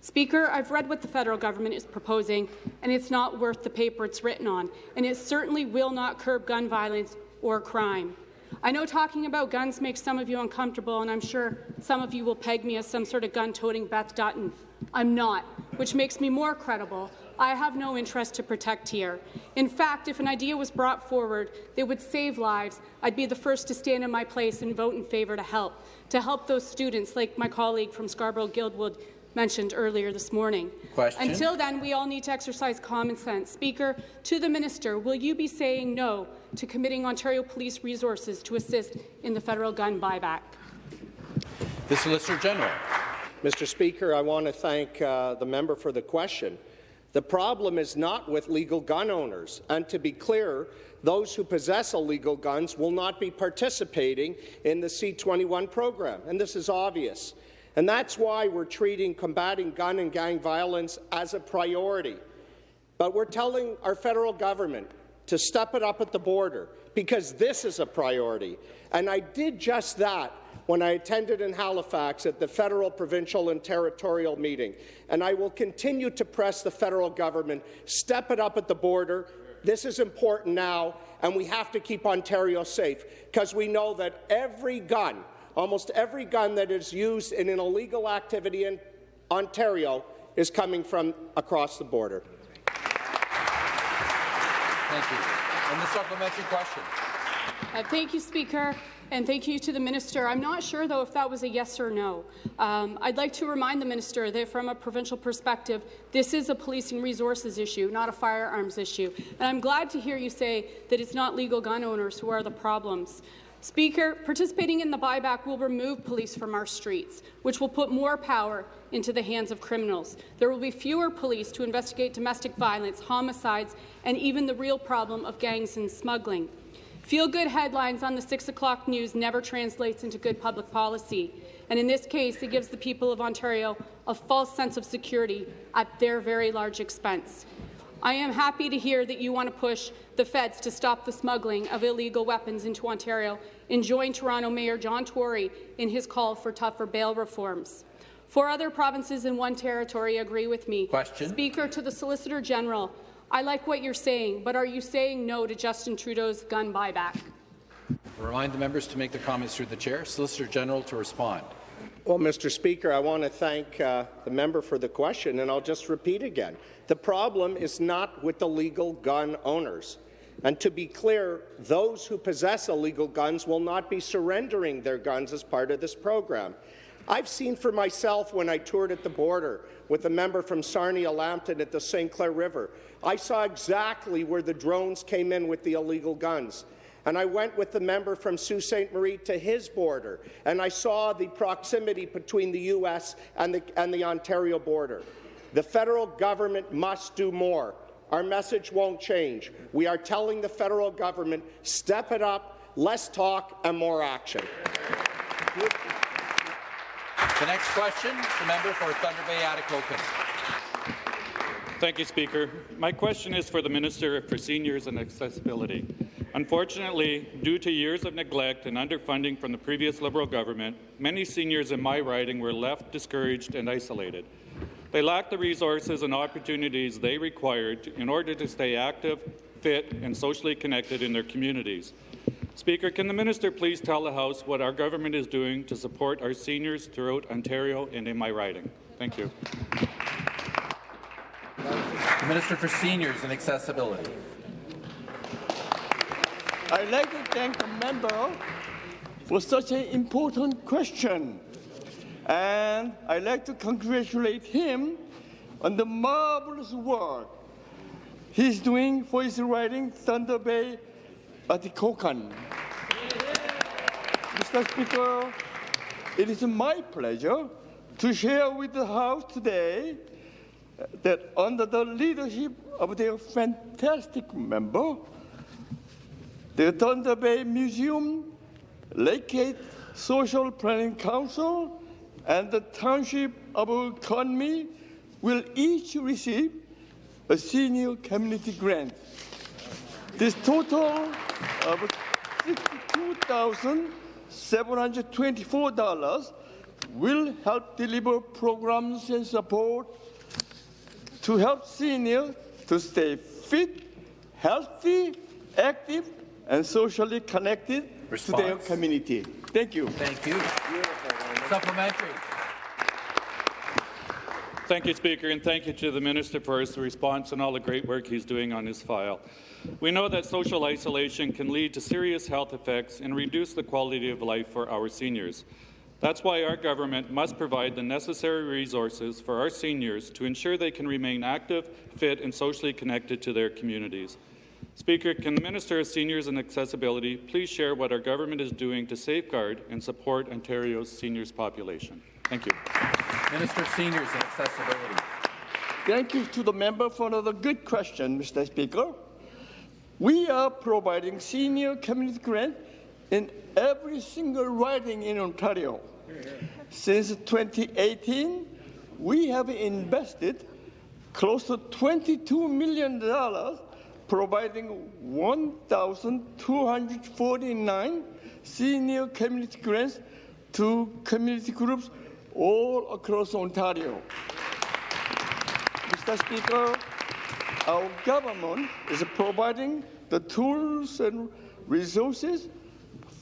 Speaker, I've read what the federal government is proposing, and it's not worth the paper it's written on, and it certainly will not curb gun violence or crime. I know talking about guns makes some of you uncomfortable, and I'm sure some of you will peg me as some sort of gun-toting Beth Dutton. I'm not, which makes me more credible. I have no interest to protect here. In fact, if an idea was brought forward that would save lives, I'd be the first to stand in my place and vote in favour to help, to help those students like my colleague from Scarborough-Guildwood mentioned earlier this morning. Question. Until then, we all need to exercise common sense. Speaker, to the minister, will you be saying no to committing Ontario Police resources to assist in the federal gun buyback? The Solicitor General. Mr. Speaker, I want to thank uh, the member for the question. The problem is not with legal gun owners, and to be clear, those who possess illegal guns will not be participating in the C21 program, and this is obvious. And that's why we're treating combating gun and gang violence as a priority. But we're telling our federal government to step it up at the border because this is a priority. And I did just that when I attended in Halifax at the federal, provincial and territorial meeting. And I will continue to press the federal government, step it up at the border. This is important now, and we have to keep Ontario safe because we know that every gun, almost every gun that is used in an illegal activity in Ontario is coming from across the border. Thank you. And the supplementary question. Uh, thank you, Speaker, and thank you to the minister. I'm not sure, though, if that was a yes or no. Um, I'd like to remind the minister that from a provincial perspective, this is a policing resources issue, not a firearms issue. And I'm glad to hear you say that it's not legal gun owners who are the problems. Speaker, participating in the buyback will remove police from our streets, which will put more power into the hands of criminals. There will be fewer police to investigate domestic violence, homicides, and even the real problem of gangs and smuggling. Feel-good headlines on the 6 o'clock news never translates into good public policy, and in this case, it gives the people of Ontario a false sense of security at their very large expense. I am happy to hear that you want to push the feds to stop the smuggling of illegal weapons into Ontario and join Toronto Mayor John Tory in his call for tougher bail reforms. Four other provinces in one territory agree with me. Question. Speaker, to the Solicitor General, I like what you're saying, but are you saying no to Justin Trudeau's gun buyback? Remind the members to make their comments through the chair. Solicitor General to respond. Well, Mr. Speaker, I want to thank uh, the member for the question, and I'll just repeat again. The problem is not with the legal gun owners. And to be clear, those who possess illegal guns will not be surrendering their guns as part of this program. I've seen for myself when I toured at the border with a member from Sarnia Lambton at the St. Clair River. I saw exactly where the drones came in with the illegal guns. And I went with the member from Sault Ste. Marie to his border, and I saw the proximity between the U.S. and the, and the Ontario border. The federal government must do more. Our message won't change. We are telling the federal government, step it up, less talk and more action. The next question, the member for Thunder Bay Atikokan. Thank you, Speaker. My question is for the Minister for Seniors and Accessibility. Unfortunately, due to years of neglect and underfunding from the previous Liberal government, many seniors in my riding were left discouraged and isolated. They lacked the resources and opportunities they required in order to stay active, fit, and socially connected in their communities. Speaker, can the minister please tell the House what our government is doing to support our seniors throughout Ontario and in my riding? Thank you. The Minister for Seniors and Accessibility. I'd like to thank the member for such an important question. And I'd like to congratulate him on the marvelous work he's doing for his riding Thunder Bay Atikokan. Mr. Speaker, it is my pleasure to share with the House today that under the leadership of their fantastic member, the Thunder Bay Museum, Lakehead Social Planning Council, and the Township of Conmee will each receive a senior community grant. This total of $62,724 will help deliver programs and support to help seniors to stay fit, healthy, active, and socially connected Response. to their community. Thank you. Thank you. Supplementary. Thank you, Speaker, and thank you to the Minister for his response and all the great work he's doing on his file. We know that social isolation can lead to serious health effects and reduce the quality of life for our seniors. That's why our government must provide the necessary resources for our seniors to ensure they can remain active, fit, and socially connected to their communities. Speaker, can the Minister of Seniors and Accessibility please share what our government is doing to safeguard and support Ontario's seniors population? Thank you. Minister of Seniors and Accessibility. Thank you to the member for another good question, Mr. Speaker. We are providing senior community grant in every single riding in Ontario. Since 2018, we have invested close to $22 million providing 1,249 senior community grants to community groups all across Ontario. Mr. Speaker, our government is providing the tools and resources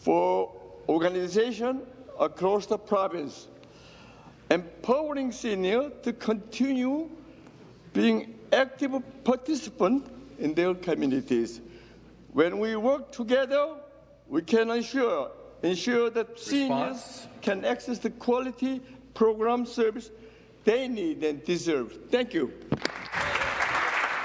for organization across the province, empowering seniors to continue being active participants in their communities. When we work together, we can ensure, ensure that seniors can access the quality program service they need and deserve. Thank you.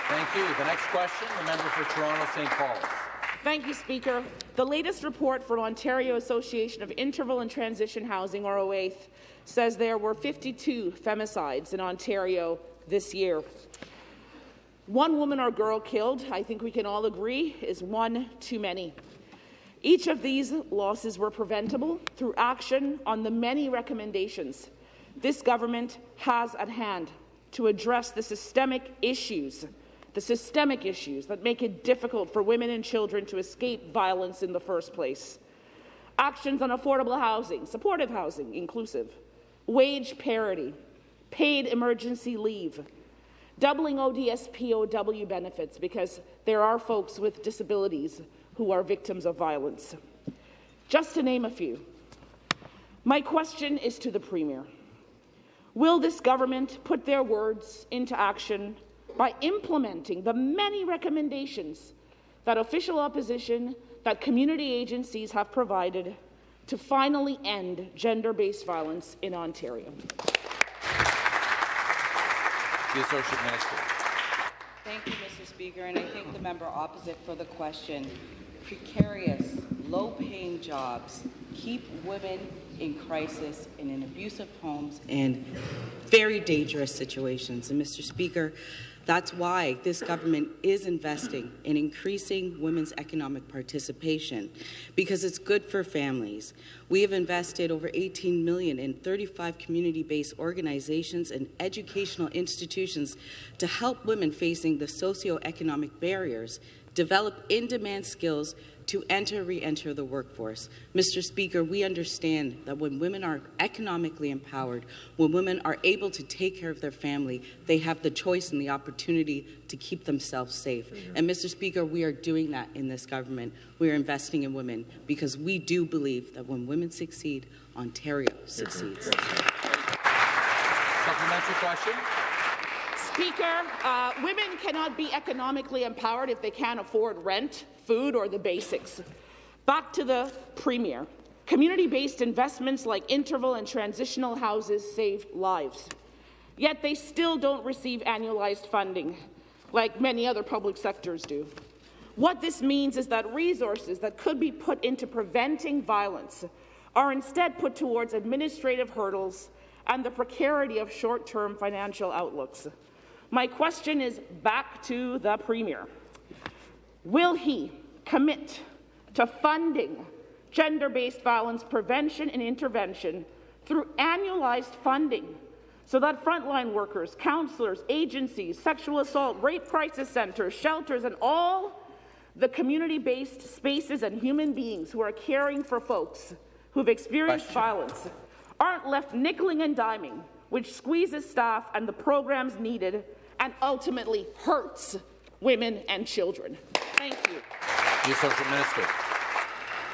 Thank you. The next question, the member for Toronto St. Paul. Thank you, Speaker. The latest report from Ontario Association of Interval and Transition Housing, or OAITH, says there were 52 femicides in Ontario this year. One woman or girl killed, I think we can all agree, is one too many. Each of these losses were preventable through action on the many recommendations this government has at hand to address the systemic issues, the systemic issues that make it difficult for women and children to escape violence in the first place. Actions on affordable housing, supportive housing, inclusive, wage parity, paid emergency leave, doubling ODSP OW benefits because there are folks with disabilities who are victims of violence. Just to name a few. My question is to the Premier. Will this government put their words into action by implementing the many recommendations that official opposition, that community agencies have provided to finally end gender-based violence in Ontario? The Associate Minister. Thank you, Mr. Speaker, and I thank the member opposite for the question. Precarious, low-paying jobs keep women in crisis and in abusive homes and very dangerous situations. And Mr. Speaker, that's why this government is investing in increasing women's economic participation, because it's good for families. We have invested over 18 million in 35 community-based organizations and educational institutions to help women facing the socioeconomic barriers develop in-demand skills to enter re-enter the workforce. Mr. Speaker, we understand that when women are economically empowered, when women are able to take care of their family, they have the choice and the opportunity to keep themselves safe. And Mr. Speaker, we are doing that in this government. We are investing in women because we do believe that when women succeed, Ontario succeeds. Supplementary question. Speaker, uh, women cannot be economically empowered if they can't afford rent, food, or the basics. Back to the Premier. Community-based investments like interval and transitional houses save lives. Yet they still don't receive annualized funding, like many other public sectors do. What this means is that resources that could be put into preventing violence are instead put towards administrative hurdles and the precarity of short-term financial outlooks. My question is back to the Premier. Will he commit to funding gender-based violence prevention and intervention through annualized funding so that frontline workers, counselors, agencies, sexual assault, rape crisis centres, shelters, and all the community-based spaces and human beings who are caring for folks who've experienced Question. violence aren't left nickeling and diming, which squeezes staff and the programs needed and ultimately hurts women and children. Thank you. The Associate Minister.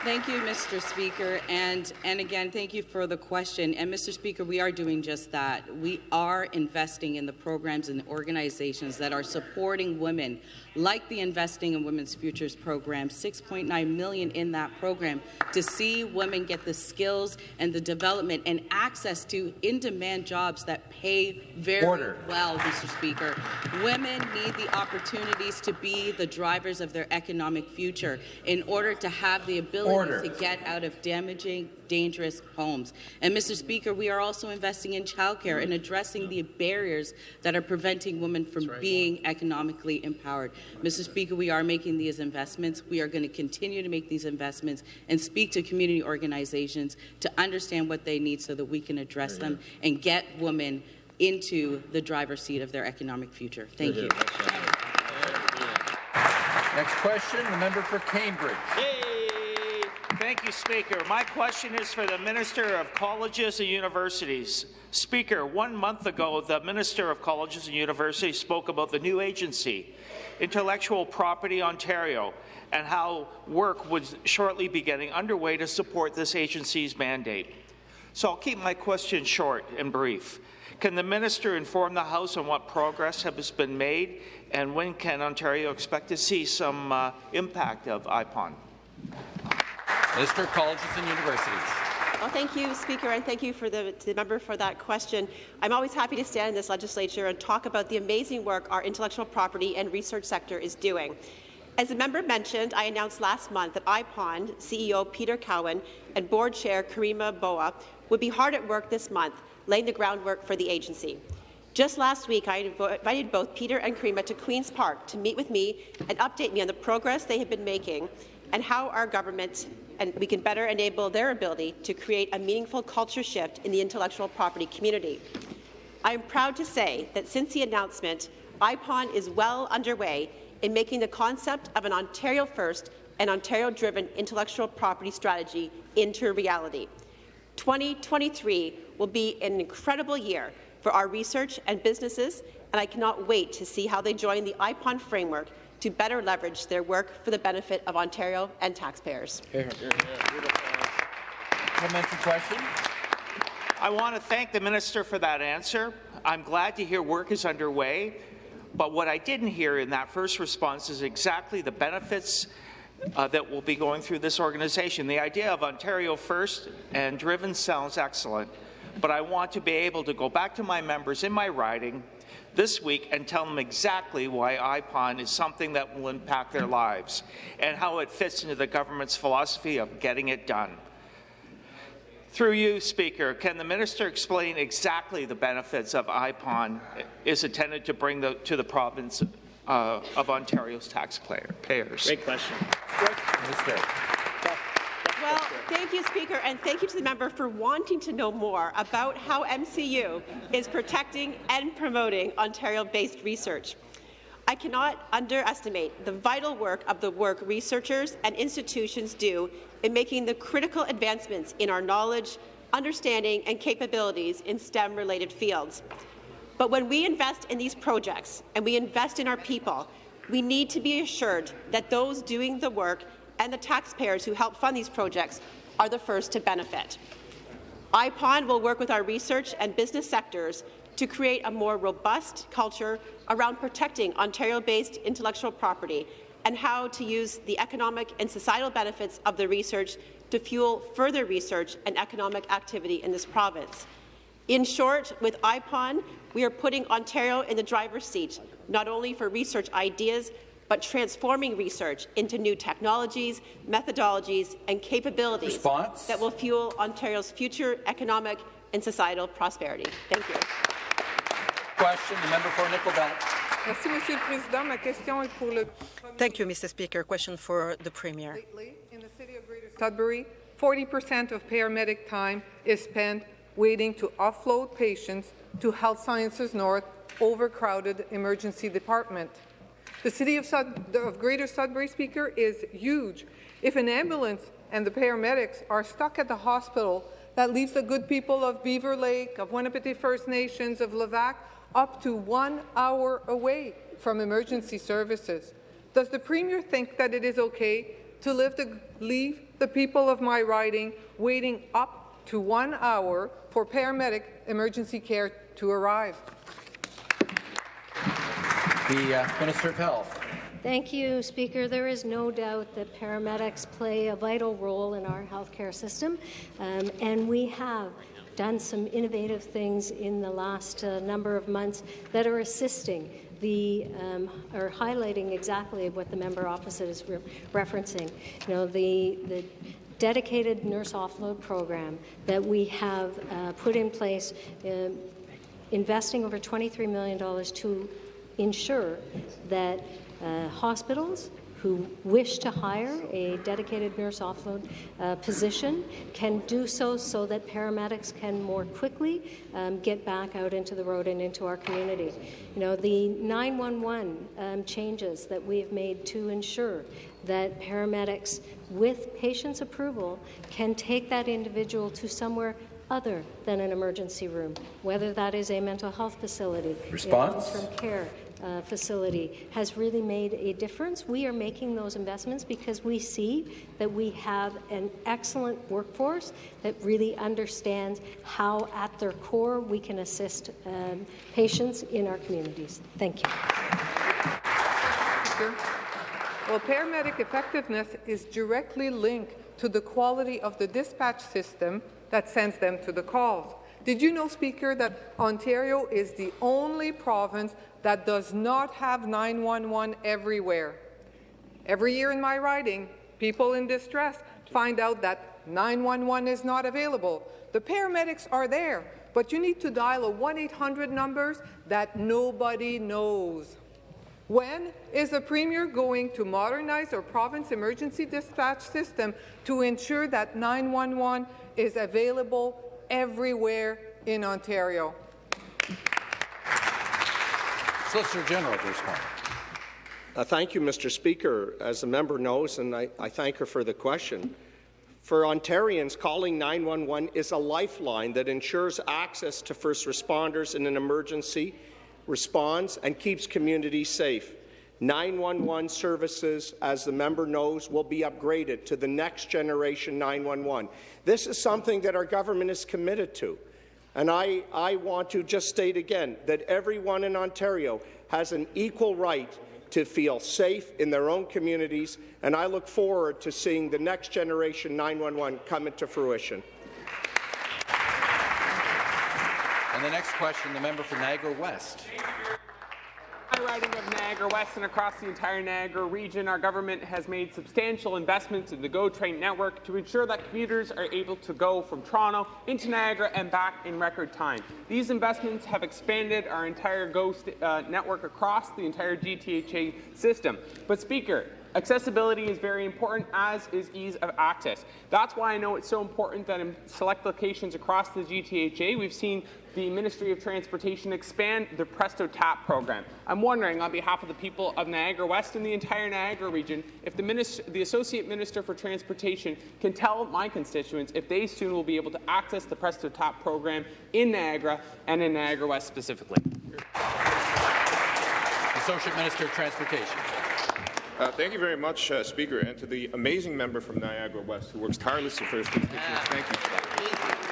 Thank you, Mr. Speaker, and, and again, thank you for the question. And Mr. Speaker, we are doing just that. We are investing in the programs and organizations that are supporting women, like the Investing in Women's Futures program, 6.9 million in that program, to see women get the skills and the development and access to in-demand jobs that pay very Order. well, Mr. Speaker. Women need the opportunities to be the drivers of their economic future in order to have the ability Order. to get out of damaging, dangerous homes. And, Mr. Speaker, we are also investing in childcare and addressing the barriers that are preventing women from right. being economically empowered. Mr. Speaker, we are making these investments. We are going to continue to make these investments and speak to community organizations to understand what they need so that we can address them and get women into the driver's seat of their economic future. Thank you. Next question, the member for Cambridge. Thank you, Speaker. My question is for the Minister of Colleges and Universities. Speaker, one month ago, the Minister of Colleges and Universities spoke about the new agency, Intellectual Property Ontario, and how work would shortly be getting underway to support this agency's mandate. So I'll keep my question short and brief. Can the minister inform the House on what progress has been made, and when can Ontario expect to see some uh, impact of IPON? Minister of Colleges and Universities. Well, thank you, Speaker, and thank you for the, the, member for that question. I'm always happy to stand in this legislature and talk about the amazing work our intellectual property and research sector is doing. As the member mentioned, I announced last month that IPON CEO Peter Cowan and board chair Karima Bawa would be hard at work this month, laying the groundwork for the agency. Just last week, I invited both Peter and Karima to Queen's Park to meet with me and update me on the progress they have been making and how our government and we can better enable their ability to create a meaningful culture shift in the intellectual property community. I am proud to say that since the announcement, IPON is well underway in making the concept of an Ontario First and Ontario-driven intellectual property strategy into reality. 2023 will be an incredible year for our research and businesses, and I cannot wait to see how they join the IPON framework to better leverage their work for the benefit of Ontario and taxpayers. Supplementary question. I want to thank the minister for that answer. I'm glad to hear work is underway, but what I didn't hear in that first response is exactly the benefits uh, that will be going through this organization. The idea of Ontario First and Driven sounds excellent, but I want to be able to go back to my members in my riding this week and tell them exactly why IPON is something that will impact their lives and how it fits into the government's philosophy of getting it done. Through you, Speaker, can the minister explain exactly the benefits of IPON is intended to bring the, to the province uh, of Ontario's taxpayers? Great question. Minister. Well, thank you, Speaker, and thank you to the member for wanting to know more about how MCU is protecting and promoting Ontario-based research. I cannot underestimate the vital work of the work researchers and institutions do in making the critical advancements in our knowledge, understanding and capabilities in STEM-related fields. But when we invest in these projects and we invest in our people, we need to be assured that those doing the work and the taxpayers who help fund these projects are the first to benefit. IPON will work with our research and business sectors to create a more robust culture around protecting Ontario-based intellectual property and how to use the economic and societal benefits of the research to fuel further research and economic activity in this province. In short, with IPON, we are putting Ontario in the driver's seat, not only for research ideas, but transforming research into new technologies, methodologies and capabilities Response? that will fuel Ontario's future economic and societal prosperity. Thank you. Question, the member for Nickel Belt. Merci, Monsieur le Président. Ma question est pour le Thank you, Mr. Speaker. Question for the Premier. in the city of Greater Sudbury, 40% of paramedic time is spent waiting to offload patients to Health Sciences North overcrowded emergency department. The city of, Sud of Greater Sudbury, Speaker, is huge. If an ambulance and the paramedics are stuck at the hospital, that leaves the good people of Beaver Lake, of Wahnapitae First Nations, of Levack, up to one hour away from emergency services. Does the Premier think that it is okay to the, leave the people of my riding waiting up to one hour for paramedic emergency care to arrive? The uh, Minister of Health. Thank you, Speaker. There is no doubt that paramedics play a vital role in our healthcare system, um, and we have done some innovative things in the last uh, number of months that are assisting the um, are highlighting exactly what the member opposite is re referencing. You know, the the dedicated nurse offload program that we have uh, put in place, uh, investing over $23 million to ensure that uh, hospitals who wish to hire a dedicated nurse offload uh, position can do so so that paramedics can more quickly um, get back out into the road and into our community. You know, the 911 um, changes that we've made to ensure that paramedics, with patient's approval, can take that individual to somewhere other than an emergency room, whether that is a mental health facility, Response? long-term care uh, facility, has really made a difference. We are making those investments because we see that we have an excellent workforce that really understands how, at their core, we can assist um, patients in our communities. Thank you. Well, paramedic effectiveness is directly linked to the quality of the dispatch system that sends them to the calls. Did you know, Speaker, that Ontario is the only province that does not have 911 everywhere? Every year in my riding, people in distress find out that 911 is not available. The paramedics are there, but you need to dial a 1-800 numbers that nobody knows. When is the Premier going to modernize our province emergency dispatch system to ensure that 911 is available everywhere in Ontario? Solicitor General to respond. Uh, thank you, Mr. Speaker. As the member knows, and I, I thank her for the question, for Ontarians, calling 911 is a lifeline that ensures access to first responders in an emergency, responds, and keeps communities safe. 911 services, as the member knows, will be upgraded to the next generation 911. This is something that our government is committed to. And I, I want to just state again that everyone in Ontario has an equal right to feel safe in their own communities, and I look forward to seeing the next generation 911 come into fruition. And the next question, the member for Niagara West. Riding of Niagara West and across the entire Niagara region, our government has made substantial investments in the GO Train network to ensure that commuters are able to go from Toronto into Niagara and back in record time. These investments have expanded our entire GO uh, network across the entire GTHA system. But Speaker, Accessibility is very important, as is ease of access. That's why I know it's so important that in select locations across the GTHA, we've seen the Ministry of Transportation expand the Presto TAP program. I'm wondering, on behalf of the people of Niagara West and the entire Niagara region, if the, minister, the Associate Minister for Transportation can tell my constituents if they soon will be able to access the Presto TAP program in Niagara and in Niagara West specifically. Associate Minister of Transportation. Uh, thank you very much, uh, Speaker, and to the amazing member from Niagara West who works tirelessly for his constituents. Thank you for that.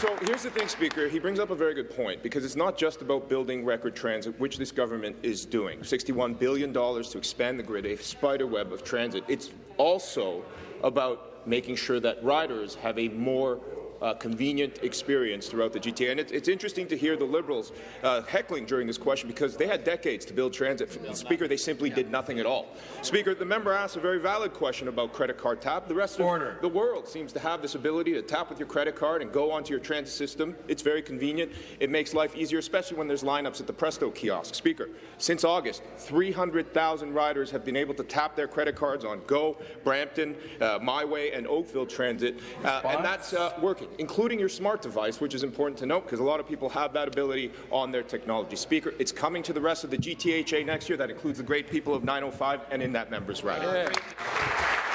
So here's the thing, Speaker. He brings up a very good point because it's not just about building record transit, which this government is doing. $61 billion to expand the grid, a spider web of transit. It's also about making sure that riders have a more uh, convenient experience throughout the GTA. And it's, it's interesting to hear the Liberals uh, heckling during this question because they had decades to build transit. The Speaker, they simply did nothing at all. Speaker, the member asked a very valid question about credit card tap. The rest Order. of the world seems to have this ability to tap with your credit card and go onto your transit system. It's very convenient. It makes life easier, especially when there's lineups at the Presto kiosk. Speaker, since August, 300,000 riders have been able to tap their credit cards on Go, Brampton, uh, MiWay, and Oakville Transit, uh, and that's uh, working including your smart device, which is important to note because a lot of people have that ability on their technology. Speaker, it's coming to the rest of the GTHA next year. That includes the great people of 905 and in that member's rider. Yeah.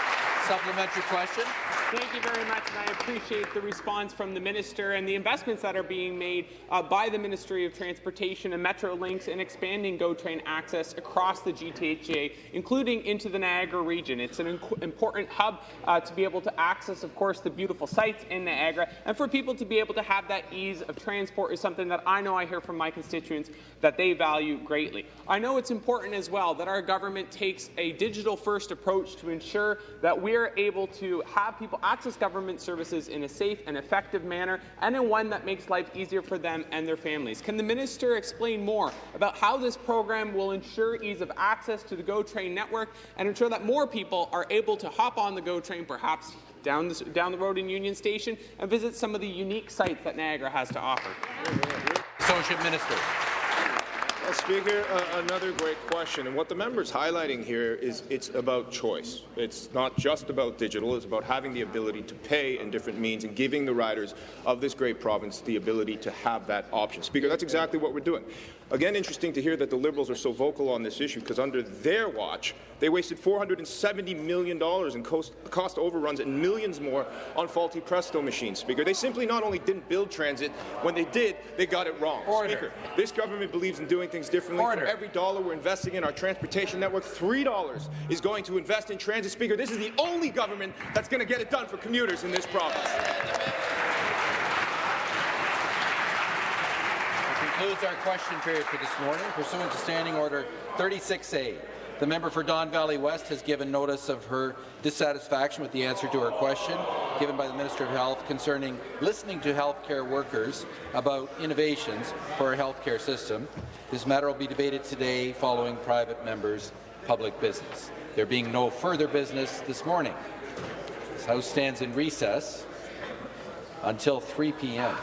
Supplementary question. Thank you very much, and I appreciate the response from the minister and the investments that are being made uh, by the Ministry of Transportation and Metrolinx in expanding GO Train access across the GTHA, including into the Niagara region. It's an important hub uh, to be able to access, of course, the beautiful sites in Niagara, and for people to be able to have that ease of transport is something that I know I hear from my constituents that they value greatly. I know it's important as well that our government takes a digital-first approach to ensure that we are able to have people access government services in a safe and effective manner and in one that makes life easier for them and their families. Can the minister explain more about how this program will ensure ease of access to the GO Train network and ensure that more people are able to hop on the GO Train, perhaps down the, down the road in Union Station, and visit some of the unique sites that Niagara has to offer? Associate Minister. Well, Speaker, uh, another great question. And what the member is highlighting here is it's about choice. It's not just about digital. It's about having the ability to pay in different means and giving the riders of this great province the ability to have that option. Speaker, that's exactly what we're doing. Again, interesting to hear that the Liberals are so vocal on this issue because under their watch, they wasted $470 million in cost, cost overruns and millions more on faulty Presto machines. Speaker, they simply not only didn't build transit, when they did, they got it wrong. Order. Speaker, this government believes in doing things differently. Order. For every dollar we're investing in our transportation network, $3 is going to invest in transit. Speaker, this is the only government that's going to get it done for commuters in this province. Concludes our question period for this morning. Pursuant to Standing Order 36A, the member for Don Valley West has given notice of her dissatisfaction with the answer to her question given by the Minister of Health concerning listening to healthcare workers about innovations for our healthcare system. This matter will be debated today following private members' public business. There being no further business this morning. This House stands in recess until 3 p.m.